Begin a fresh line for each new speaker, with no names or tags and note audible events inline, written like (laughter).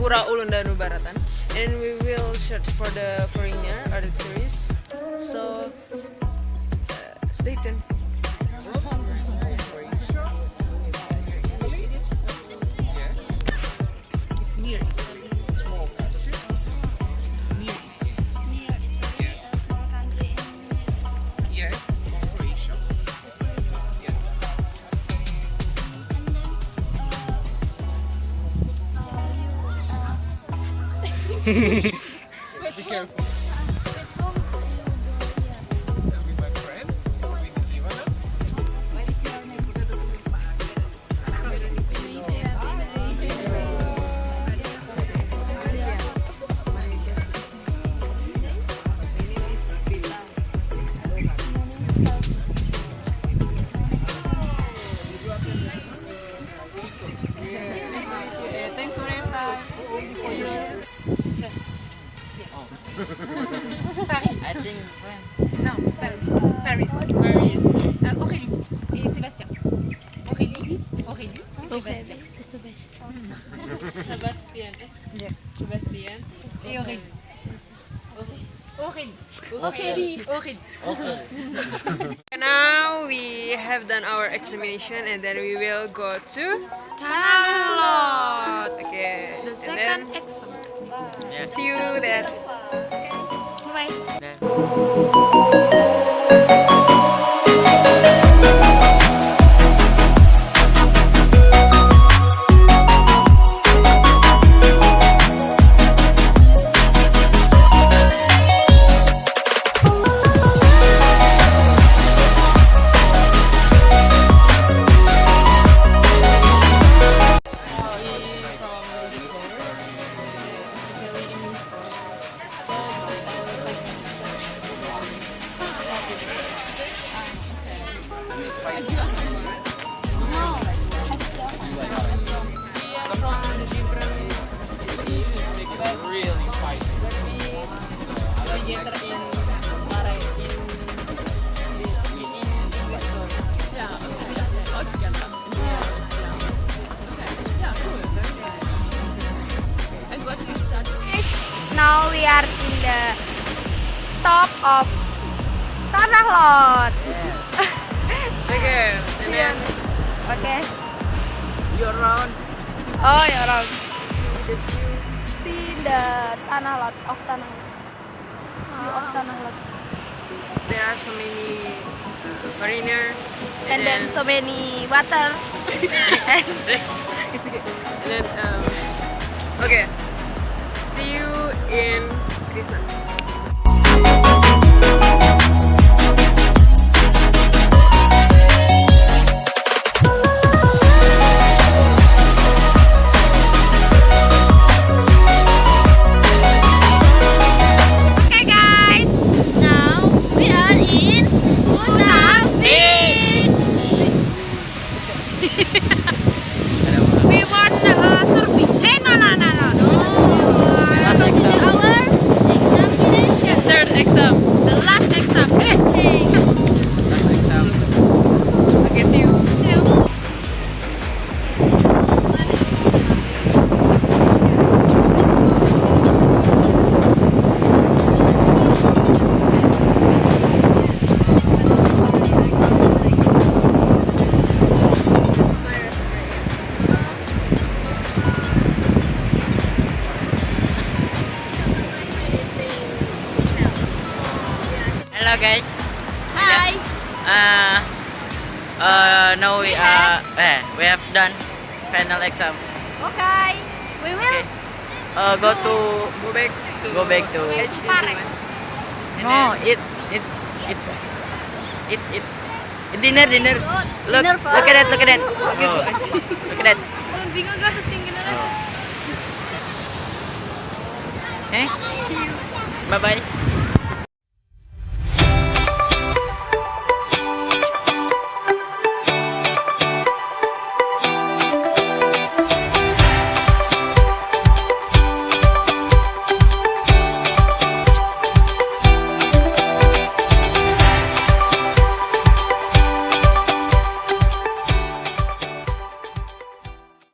Pura Ulundanu Baratan, and we will search for the foreigner or the tourists. So uh, stay tuned. (laughs)
Be careful.
I think France.
Non, Paris. Paris.
Paris.
Euh, Aurélie et Sébastien. Aurélie, Aurélie et Sébastien.
Sebastian. Hmm.
Yes.
Sebastian.
Et Aurélie. Aurélie.
Aurélie.
Aurélie.
Okay. (laughs)
Now we have done our examination and then we will go to
Canalot.
okay.
The second
then
exam.
See you there.
拜拜。
Now we are in the top of Tanah Lot.
Okay. And then
Okay.
you're around.
Oh, ya orang. See the Tanah Lot Tanah of Tanah Lot.
There are so many uh, foreigners.
And then so many water. and (laughs)
It's okay. And then um, okay. See you in Krishna.
Hello guys.
Hi.
Uh, uh, now we uh, eh, we have done final exam.
Okay. We will
Okay. Uh, go to
Go back to
Go back to-
H
Park.
and
no eat eat eat eat Eat dinner dinner. Look
Dinner
look at that look at that.
Gitu,
Oh, look at that.
Bingung gak sesingkin aja.
Eh? Bye bye.